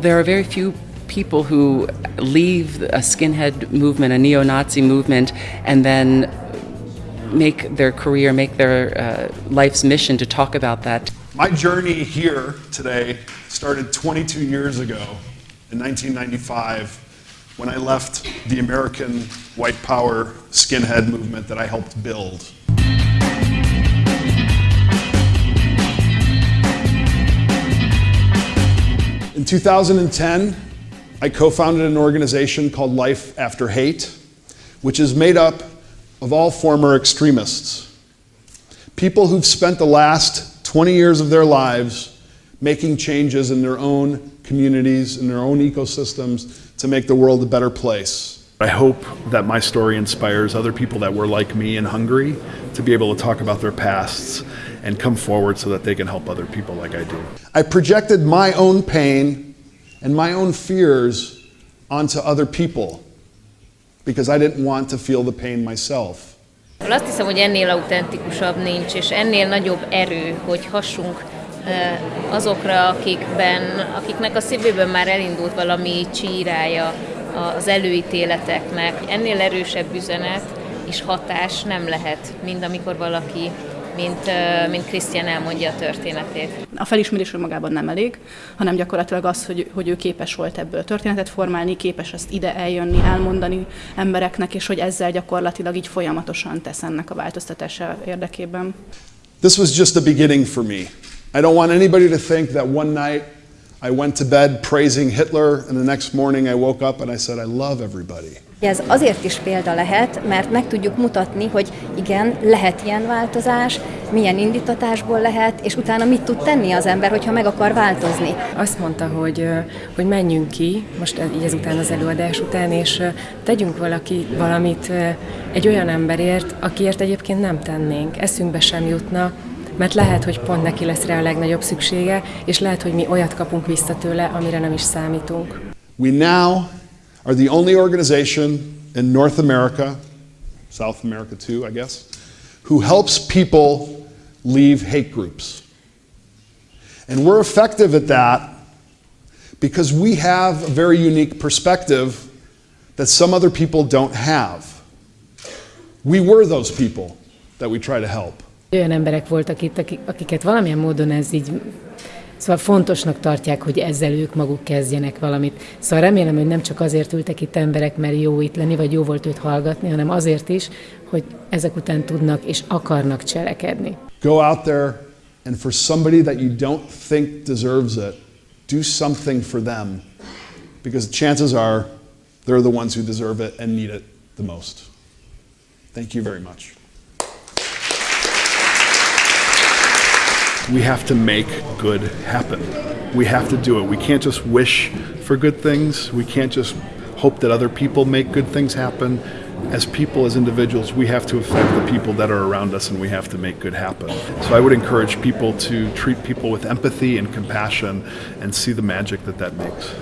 Well, there are very few people who leave a skinhead movement, a neo Nazi movement, and then make their career, make their uh, life's mission to talk about that. My journey here today started 22 years ago in 1995 when I left the American white power skinhead movement that I helped build. 2010, I co-founded an organization called Life After Hate, which is made up of all former extremists. People who've spent the last 20 years of their lives making changes in their own communities, in their own ecosystems to make the world a better place. I hope that my story inspires other people that were like me in Hungary to be able to talk about their pasts and come forward so that they can help other people like I do. I projected my own pain and my own fears onto other people because I didn't want to feel the pain myself. Azt hiszem, hogy ennél autentikusabb nincs, és ennél nagyobb erő, hogy hassunk eh, azokra, akikben, akiknek a szívében már elindult valami csírája az előítéleteknek. Ennél erősebb üzenet és hatás nem lehet, mint amikor valaki mint, mint Krisztián elmondja a történetét. A felismerés magában nem elég, hanem gyakorlatilag az, hogy, hogy ő képes volt ebből történetet formálni, képes ezt ide eljönni, elmondani embereknek, és hogy ezzel gyakorlatilag így folyamatosan tesz ennek a változtatása érdekében. This was just the beginning for me. I don't want anybody to think that one night I went to bed praising Hitler and the next morning I woke up and I said I love everybody. Ez azért is példa lehet, mert meg tudjuk mutatni, hogy igen, lehet ilyen változás, milyen indítatásból lehet, és utána mit tud tenni az ember, hogyha meg akar változni. Azt mondta, hogy, hogy menjünk ki, most így ezután az előadás után, és tegyünk valaki valamit egy olyan emberért, akiért egyébként nem tennénk, eszünkbe sem jutna, mert lehet, hogy pont neki lesz rá a legnagyobb szüksége, és lehet, hogy mi olyat kapunk vissza tőle, amire nem is számítunk. We now are the only organization in North America, South America too, I guess, who helps people leave hate groups. And we're effective at that because we have a very unique perspective that some other people don't have. We were those people that we try to help. Olyan emberek voltak itt, akiket valamilyen módon ez így Szóval fontosnak tartják, hogy ezzel ők maguk kezdjenek valamit. Szóval remélem, hogy nem csak azért ültek itt emberek, mert jó itt lenni, vagy jó volt őt hallgatni, hanem azért is, hogy ezek után tudnak és akarnak cselekedni. Go out there and for somebody that you don't think deserves it, do something for them. Because chances are they're the ones who deserve it and need it the most. Thank you very much. We have to make good happen. We have to do it. We can't just wish for good things. We can't just hope that other people make good things happen. As people, as individuals, we have to affect the people that are around us and we have to make good happen. So I would encourage people to treat people with empathy and compassion and see the magic that that makes.